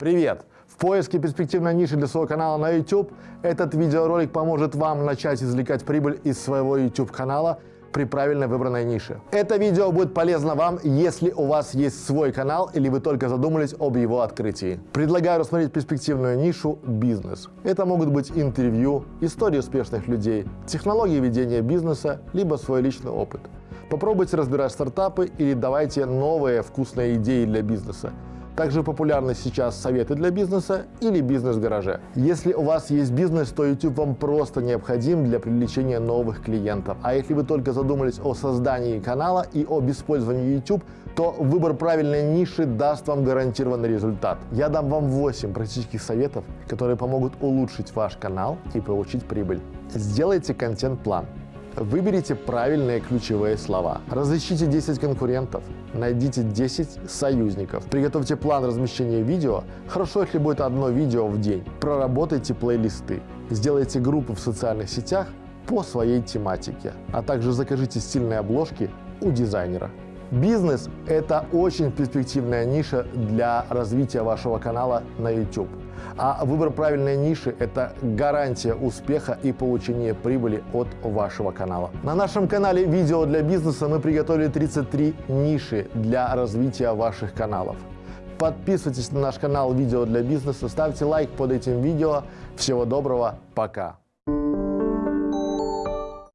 Привет! В поиске перспективной ниши для своего канала на YouTube этот видеоролик поможет вам начать извлекать прибыль из своего YouTube канала при правильно выбранной нише. Это видео будет полезно вам, если у вас есть свой канал или вы только задумались об его открытии. Предлагаю рассмотреть перспективную нишу «Бизнес». Это могут быть интервью, истории успешных людей, технологии ведения бизнеса, либо свой личный опыт. Попробуйте разбирать стартапы или давайте новые вкусные идеи для бизнеса. Также популярны сейчас советы для бизнеса или бизнес в гараже. Если у вас есть бизнес, то YouTube вам просто необходим для привлечения новых клиентов. А если вы только задумались о создании канала и об использовании YouTube, то выбор правильной ниши даст вам гарантированный результат. Я дам вам 8 практических советов, которые помогут улучшить ваш канал и получить прибыль. Сделайте контент-план. Выберите правильные ключевые слова. Разыщите 10 конкурентов. Найдите 10 союзников. Приготовьте план размещения видео. Хорошо, если будет одно видео в день. Проработайте плейлисты. Сделайте группу в социальных сетях по своей тематике. А также закажите стильные обложки у дизайнера. Бизнес – это очень перспективная ниша для развития вашего канала на YouTube. А выбор правильной ниши – это гарантия успеха и получения прибыли от вашего канала. На нашем канале «Видео для бизнеса» мы приготовили 33 ниши для развития ваших каналов. Подписывайтесь на наш канал «Видео для бизнеса», ставьте лайк под этим видео. Всего доброго, пока!